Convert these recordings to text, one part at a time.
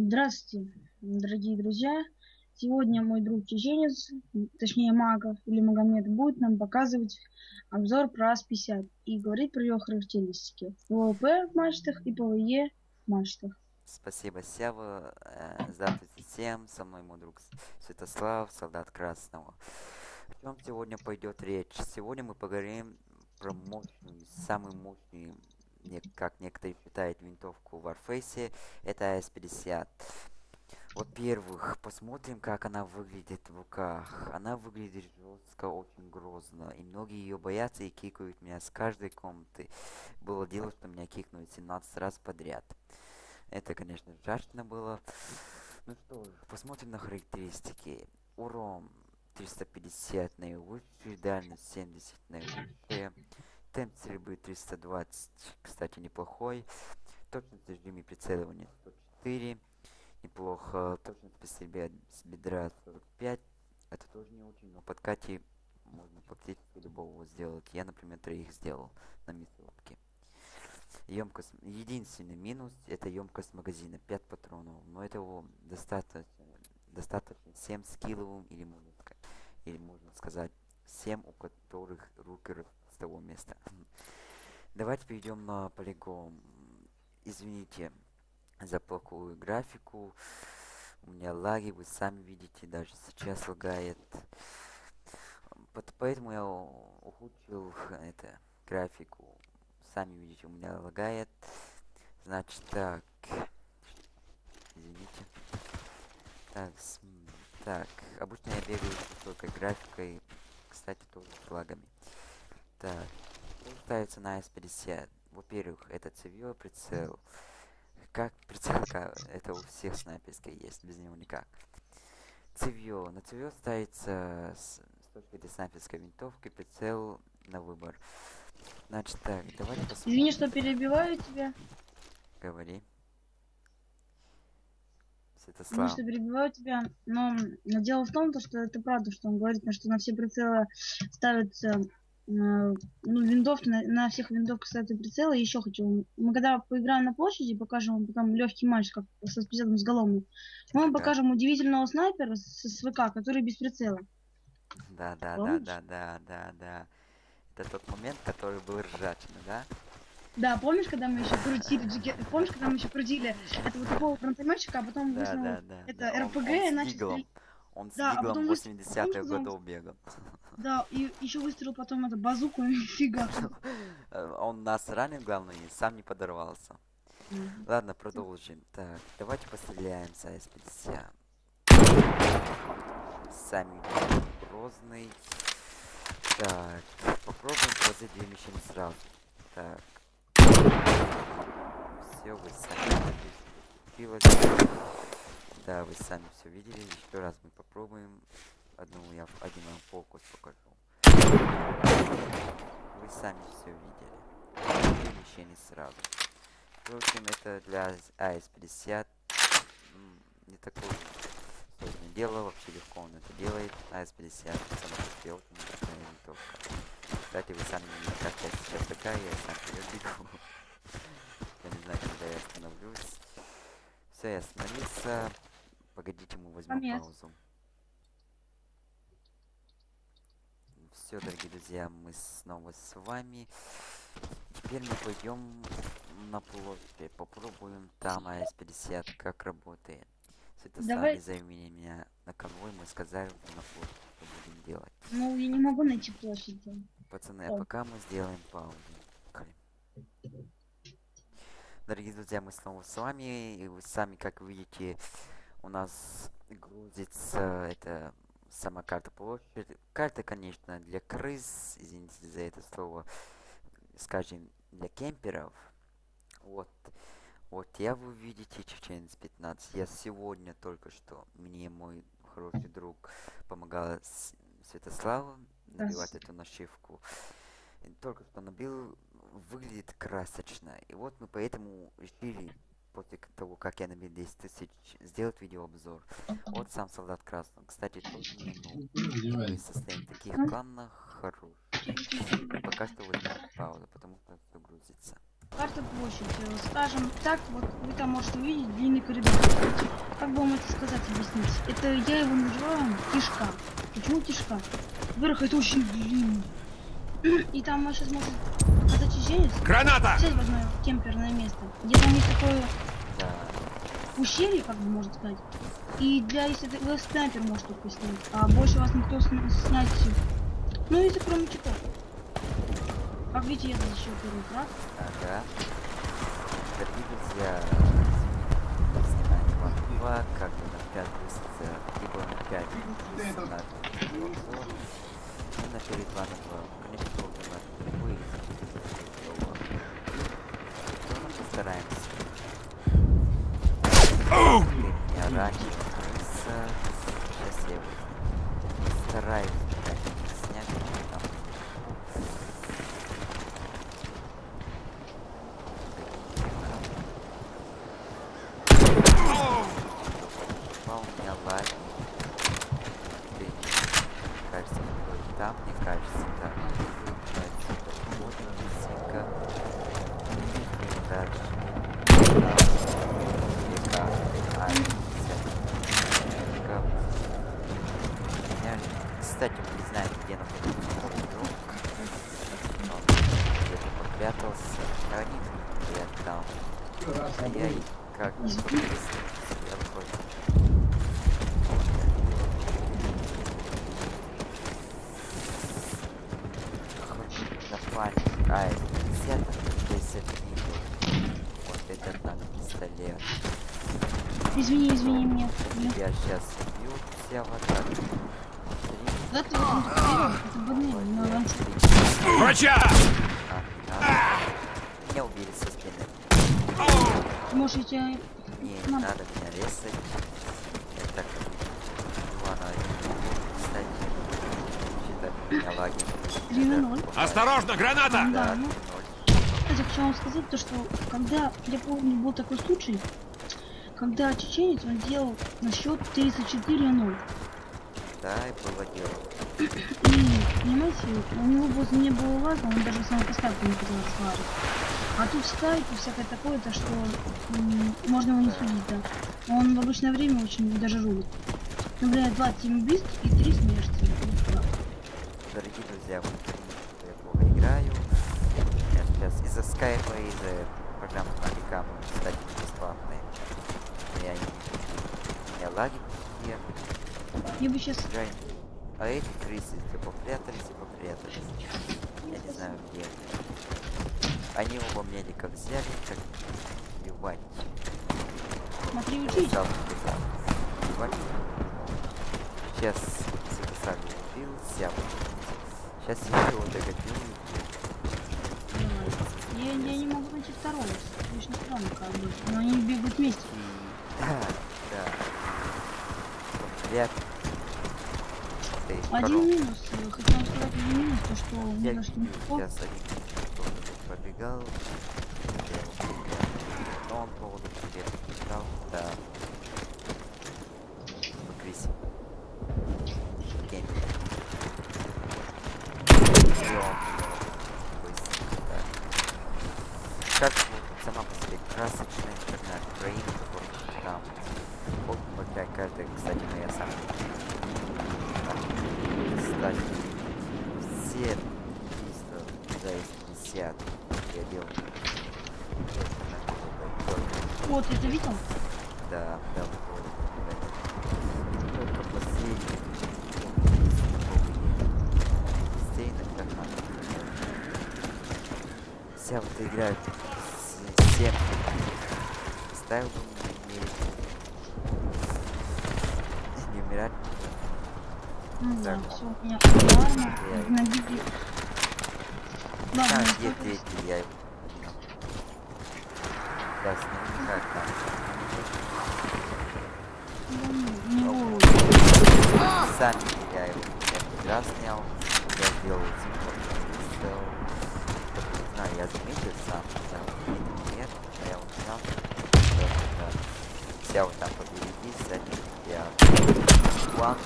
Здравствуйте, дорогие друзья! Сегодня мой друг чеченец, точнее Маков или Магомед, будет нам показывать обзор про АС-50 и говорить про ее характеристики. ПВП в мачтах и ПВЕ в мачтах. Спасибо, Сева. Э, Здравствуйте всем. Со мной мой друг Святослав, солдат Красного. О чем сегодня пойдет речь? Сегодня мы поговорим про мощную, самую мощную, как некоторые считают, винтовку Warface. Это АС-50. Во-первых, посмотрим, как она выглядит в руках. Она выглядит жестко, очень грозно. И многие ее боятся и кикают меня с каждой комнаты. Было дело, что меня кикнули 17 раз подряд. Это, конечно, страшно было. Ну что посмотрим на характеристики. Урон 350 наивысший, дальность 70 наивысшая. Темп стрельбы 320, кстати, неплохой. Точность режиме прицеливания 104. Неплохо. Точность по стрельбе с бедра 45. Это тоже не очень, но подкате можно практически любого сделать. Я, например, троих сделал на мясорубке. Емкость. Единственный минус это емкость магазина 5 патронов. Но этого достаточно. Достаточно 7 скилловым или можно или можно сказать 7, у которых руки того места. Давайте перейдем на полигон. Извините за плохую графику. У меня лаги, вы сами видите, даже сейчас лагает. Поэтому я ухудшил это графику. Сами видите, у меня лагает. Значит так. Извините. Так, так. Обычно я бегаю высокой графикой. Кстати, тоже с лагами. Так. Ставится на S50? Во-первых, это цевьё прицел. Как прицел, это у всех снайперской есть, без него никак. Цевьё. На цевьё ставится с, с точки этой снайперской винтовки прицел на выбор. Значит так, давайте посмотрим. Извини, что перебиваю тебя. Говори. Извини, Святослав. что перебиваю тебя. Но м, дело в том, то, что это правда, что он говорит, что на все прицелы ставятся ну, винтовки, на, на всех винтовках ставятся прицелы. И еще хочу. Мы когда поиграем на площади, покажем вам потом легкий матч, как со специальным сголовным. Мы вам Да. покажем удивительного снайпера с СВК, который без прицела. Да, да, да, Помнишь? да, да, да, да. Это тот момент, который был ржачный, да? Да, помнишь, когда мы еще крутили, джеке- помнишь, когда мы еще крутили этого такого фронтоматчика, а потом Да, да, да. это да. РПГ, он с иначе Диглом. Он с Да, а Диглом потом вы с- 80-х помнишь, когда он- годов бегал. Да, и еще выстрелил потом это базуку и фига. Э, Он нас ранил, главное, и сам не подорвался. Ладно, продолжим. Так, давайте постреляем с АС-50. Сами грозный. Так, попробуем положить две мишени сразу. Так. Все, вы сами Да, вы сами все видели. Еще раз мы попробуем. Одну я в- один вам фокус покажу. Вы сами все видели. Две мишени сразу. Впрочем, это для АС-50 м, не такое сложное дело, вообще легко он это делает. АС-50 самая простая, очень простая винтовка. Кстати, вы сами видите, как я сейчас такая, я сам вперед бегу. Я не знаю, когда я остановлюсь. Все, я остановился. Погодите, мы возьмем Момент. паузу. Все, дорогие друзья, мы снова с вами. Теперь мы пойдем на площадь, попробуем там АС-50, как работает. Святослав, Давай. не зови меня на конвой, мы сказали на площадь, что будем делать. Ну, я не могу найти площадь. Пацаны, а пока мы сделаем паузу. Дорогие друзья, мы снова с вами, и вы сами, как видите, у нас грузится это сама карта площадь. Карта, конечно, для крыс, извините за это слово, скажем, для кемперов. Вот, вот я вы видите чеченец 15. Я сегодня только что, мне мой хороший друг помогал Святославу набивать эту нашивку. И Только что набил, выглядит красочно. И вот мы поэтому решили, после к- того, как я набил 10 тысяч, сделать видеообзор. Вот сам солдат красный. Кстати, не ну, в таких планах хороших. Пока что возьмем паузу, потому что все грузится. карта площадь. Скажем так, вот вы там можете увидеть длинный коридор. Как бы вам это сказать, объяснить? Это я его называю кишка. Почему кишка? Во-первых, это очень длинный. И там мы сейчас можем показать чеченец. Граната! Сесть в одно кемперное место. Где там есть такое это... Ущелье, как бы можно сказать. И для, если вы снайпер может только снять, а больше вас никто снять все. Ну, если кроме читов. Как видите, я защищал первый крак. Ага. Как видите, я снимаю 2, как бы на 5 плюс, либо на 5 плюс на 2. И на 4 2 на Кстати, мы не знаем, где находится мой друг. Он где-то попрятался. Хранит я там. А я и как я понял. Напали. А, это 50, 10 видео. Вот этот надо пистолет. Извини, извини меня. Я сейчас убью все вот так. Три, Да ты вот он такой, это банально, но вам Врача! а, не надо. Меня убили со спины. можете Не, не Надо. надо меня резать. Я так могу, кстати. Считать меня лаги. 3 на 0. Осторожно, граната! Да, ну, кстати, хочу вам сказать, то, что когда, я помню, был такой случай, когда чеченец, он делал на счет 34-0. Да, и было дело. Понимаете, у него возле не было лаза, он даже сам поставку не хотел слажить. А тут скайп и всякое такое, то что можно его не судить, да. Он в обычное время очень даже рулит. Например, 27 убийств и 3 смерти. Дорогие друзья, вы я плохо играю. Я сейчас из-за скайпа, из-за программы Навикам, кстати, не бесплатные. Я не у меня лаги такие. Я бы сейчас... Играю. А эти крысы все попрятались и попрятались. Я не знаю где они. Они оба медика взяли, как. Смотри, учись. Сам сказал. Убивать. Сейчас записали убил, сям. Сейчас я его догоню. Я, я не могу найти второго. Очень странно, как бы. Но они бегут вместе. Да, да. Один коров. минус. э, вам сказать один минус, то что Я ни на что пробегал. Я его потерял. Но он поводу тебе побежал, да. Покрись. Кемпи. И он быстро, да. Как вот сама по себе красочная интернет Украина, который там. Вот такая карта, кстати, моя самая. Кстати, все убийства за 50 я делал. На какой-то Вот, это видел? да, да. Только последний. Везде иногда. Вся вот игра с 7 ставил бы мне не, умирать. Ну да, все, у меня. Ладно, Да, не где третий, я его поднял. Да, сними как там. Да не, не голову. Сами я его раз снял. Я сделал. Только не знаю, я заметил сам, да, или нет, но я вот снял. Да, да. Вся вот там побереги, сзади я план,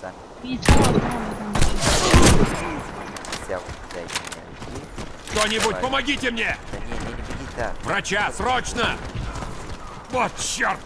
сами вся вот людей. Кто-нибудь, помогите мне! Да не, не, не Врача, срочно! Вот черт!